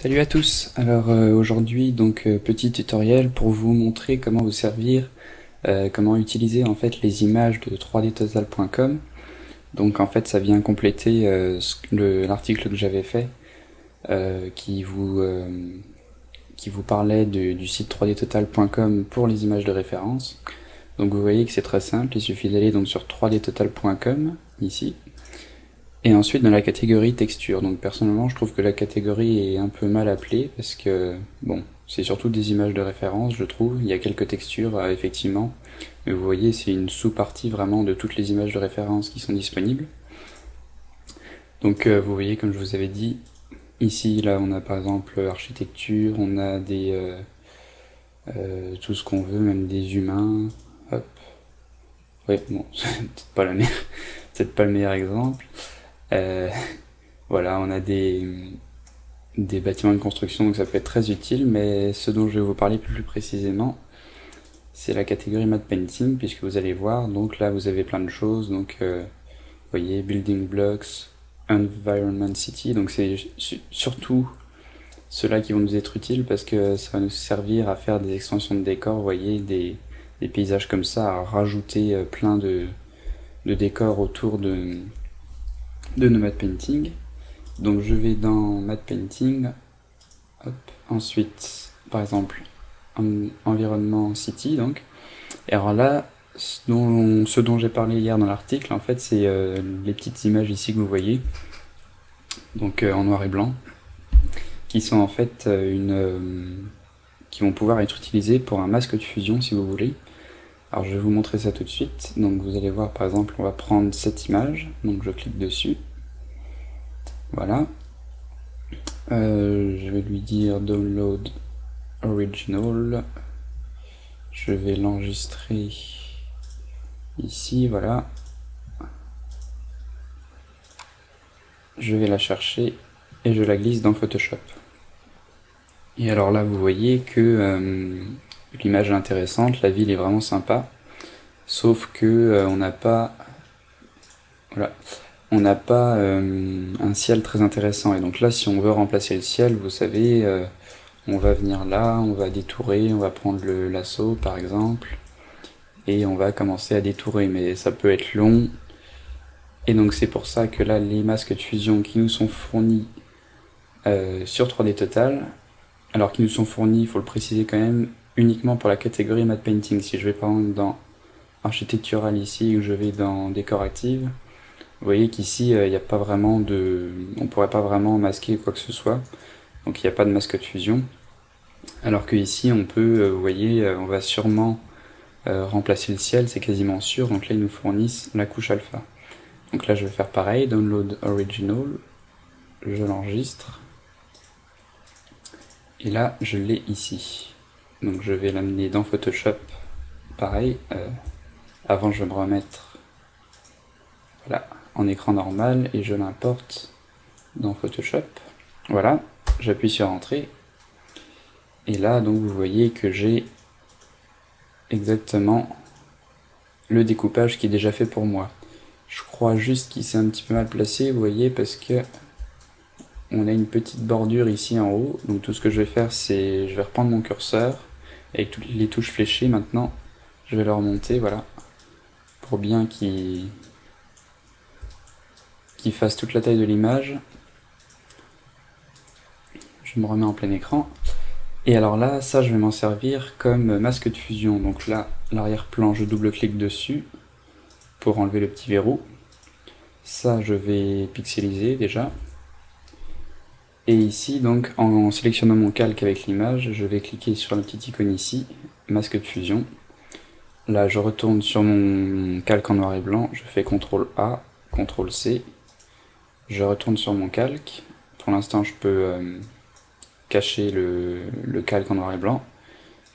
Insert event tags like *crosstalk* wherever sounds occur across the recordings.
Salut à tous. Alors euh, aujourd'hui donc euh, petit tutoriel pour vous montrer comment vous servir, euh, comment utiliser en fait les images de 3dtotal.com. Donc en fait ça vient compléter l'article que j'avais fait qui vous qui vous parlait du site 3dtotal.com pour les images de référence. Donc vous voyez que c'est très simple, il suffit d'aller donc sur 3dtotal.com ici et ensuite dans la catégorie texture, donc personnellement je trouve que la catégorie est un peu mal appelée parce que, bon, c'est surtout des images de référence je trouve, il y a quelques textures euh, effectivement, mais vous voyez c'est une sous-partie vraiment de toutes les images de référence qui sont disponibles. Donc euh, vous voyez comme je vous avais dit, ici là on a par exemple architecture, on a des... Euh, tout ce qu'on veut, même des humains, hop. Ouais, bon, *laughs* c'est peut-être pas, la *laughs* peut pas le meilleur exemple. Euh, *laughs* voilà, on a des, des bâtiments de construction, donc ça peut être très utile, mais ce dont je vais vous parler plus précisément, c'est la catégorie Mad Painting, puisque vous allez voir, donc là vous avez plein de choses, donc euh, vous voyez, Building Blocks, Environment City, donc c'est surtout ceux-là qui vont nous être utiles, parce que ça va nous servir à faire des extensions de décors, vous voyez, des, des paysages comme ça, à rajouter euh, plein de, de décors autour de, de Nomad Painting. Donc je vais dans Mad Painting, ensuite par exemple environnement city donc. Et alors là, ce dont, j'ai parlé hier dans l'article, en fait c'est euh, les petites images ici que vous voyez, donc euh, en noir et blanc, qui sont en fait euh, une qui vont pouvoir être utilisées pour un masque de fusion si vous voulez. Alors je vais vous montrer ça tout de suite. Donc vous allez voir par exemple, on va prendre cette image, donc je clique dessus. Voilà. Euh, je vais lui dire download original. Je vais l'enregistrer ici, voilà. Je vais la chercher et je la glisse dans Photoshop. Et alors là, vous voyez que euh, l'image est intéressante, la ville est vraiment sympa, sauf que euh, on n'a pas... Voilà on n'a pas euh, un ciel très intéressant. Et donc là, si on veut remplacer le ciel, vous savez, euh, on va venir là, on va détourer, on va prendre le par exemple, et on va commencer à détourer, mais ça peut être long. Et donc c'est pour ça que là, les masques de fusion qui nous sont fournis sur 3D Total, alors qu'ils nous sont fournis, il faut le préciser quand même, uniquement pour la catégorie Matte Painting. Si je vais par exemple dans architectural ici, ou je vais dans décor active, vous voyez qu'ici, euh, il n'y a pas vraiment de... On pourrait pas vraiment masquer quoi que ce soit. Donc il n'y a pas de masque de fusion. Alors que ici, on peut, euh, vous voyez, euh, on va sûrement remplacer le ciel, c'est quasiment sûr. Donc là, ils nous fournissent la couche alpha. Donc là, je vais faire pareil, download original. Je l'enregistre. Et là, je l'ai ici. Donc je vais l'amener dans Photoshop. Pareil, avant je vais me remettre... Voilà, en écran normal et je l'importe dans Photoshop. Voilà, j'appuie sur Entrée. Et là, donc, vous voyez que j'ai exactement le découpage qui est déjà fait pour moi. Je crois juste qu'il s'est un petit peu mal placé, vous voyez, parce que on a une petite bordure ici en haut. Donc tout ce que je vais faire, c'est je vais reprendre mon curseur avec toutes les touches fléchées maintenant. Je vais le remonter, voilà, pour bien qu'il qui fasse toute la taille de l'image. Je me remets en plein écran. Et alors là, ça je vais m'en servir comme masque de fusion. Donc là, l'arrière-plan, je double-clique dessus pour enlever le petit verrou. Ça, je vais pixeliser déjà. Et ici, donc, en sélectionnant mon calque avec l'image, je vais cliquer sur la petite icône ici, masque de fusion. Là, je retourne sur mon calque en noir et blanc, je fais CTRL A, CTRL C, je retourne sur mon calque. Pour l'instant, je peux euh, cacher le, calque en noir et blanc.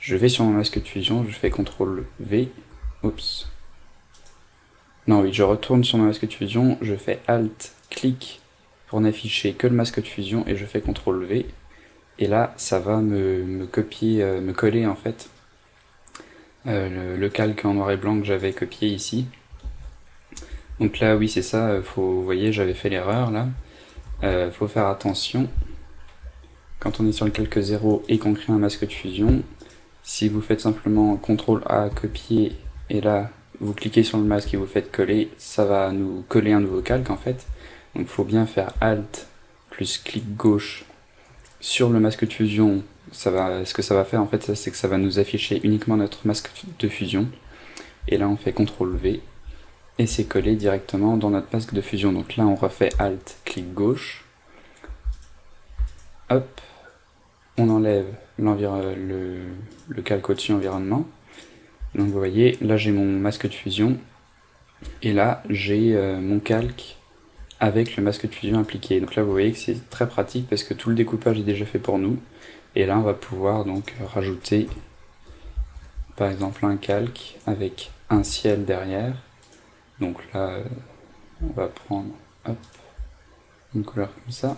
Je vais sur mon masque de fusion, je fais CTRL V. Oups. Non, oui, je retourne sur mon masque de fusion, je fais ALT, clic pour n'afficher que le masque de fusion et je fais CTRL V. Et là, ça va me, copier, euh, me coller en fait euh, le calque en noir et blanc que j'avais copié ici. Donc là, oui, c'est ça, faut, vous voyez, j'avais fait l'erreur là. Euh, faut faire attention. quand on est sur le calque 0 et qu'on crée un masque de fusion, si vous faites simplement CTRL A, copier, et là, vous cliquez sur le masque et vous faites coller, ça va nous coller un nouveau calque en fait. Donc il faut bien faire Alt plus clic gauche sur le masque de fusion. Ce que ça va faire en fait, c'est que ça va nous afficher uniquement notre masque de fusion. Et là on fait CTRL V et c'est collé directement dans notre masque de fusion. Donc là on refait Alt, clic gauche. Hop, on enlève le, le calque au-dessus environnement. Donc vous voyez, là j'ai mon masque de fusion, et là j'ai euh, mon calque avec le masque de fusion appliqué. Donc là vous voyez que c'est très pratique parce que tout le découpage est déjà fait pour nous. Et là on va pouvoir donc rajouter par exemple un calque avec un ciel derrière. Donc là on va prendre une couleur comme ça.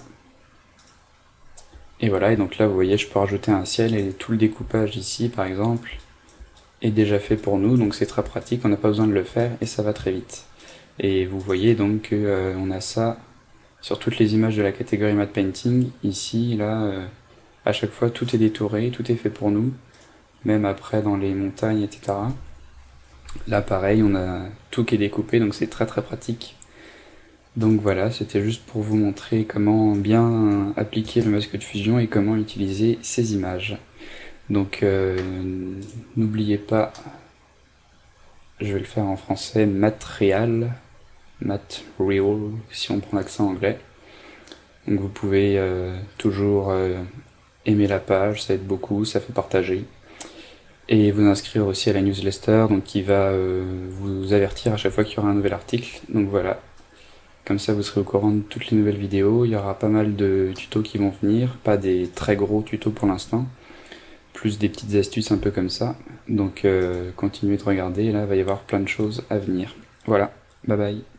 Et voilà, et donc là vous voyez je peux rajouter un ciel et tout le découpage ici par exemple est déjà fait pour nous, donc c'est très pratique, on n'a pas besoin de le faire et ça va très vite. Et vous voyez donc qu'on euh, a ça sur toutes les images de la catégorie Matte Painting. Ici, là, euh, à chaque fois, tout est détouré, tout est fait pour nous, même après dans les montagnes, etc. Là, pareil, on a tout qui est découpé, donc c'est très très pratique. Donc voilà, c'était juste pour vous montrer comment bien appliquer le masque de fusion et comment utiliser ces images. Donc euh, n'oubliez pas, je vais le faire en français, material, material, si on prend l'accent anglais. Donc vous pouvez euh, toujours euh, aimer la page, ça aide beaucoup, ça fait partager. Et vous inscrire aussi à la newsletter, donc qui va vous avertir à chaque fois qu'il y aura un nouvel article. Donc voilà, comme ça vous serez au courant de toutes les nouvelles vidéos. Il y aura pas mal de tutos qui vont venir, pas des très gros tutos pour l'instant plus des petites astuces un peu comme ça. Donc euh, continuez de regarder, là il va y avoir plein de choses à venir. Voilà, bye bye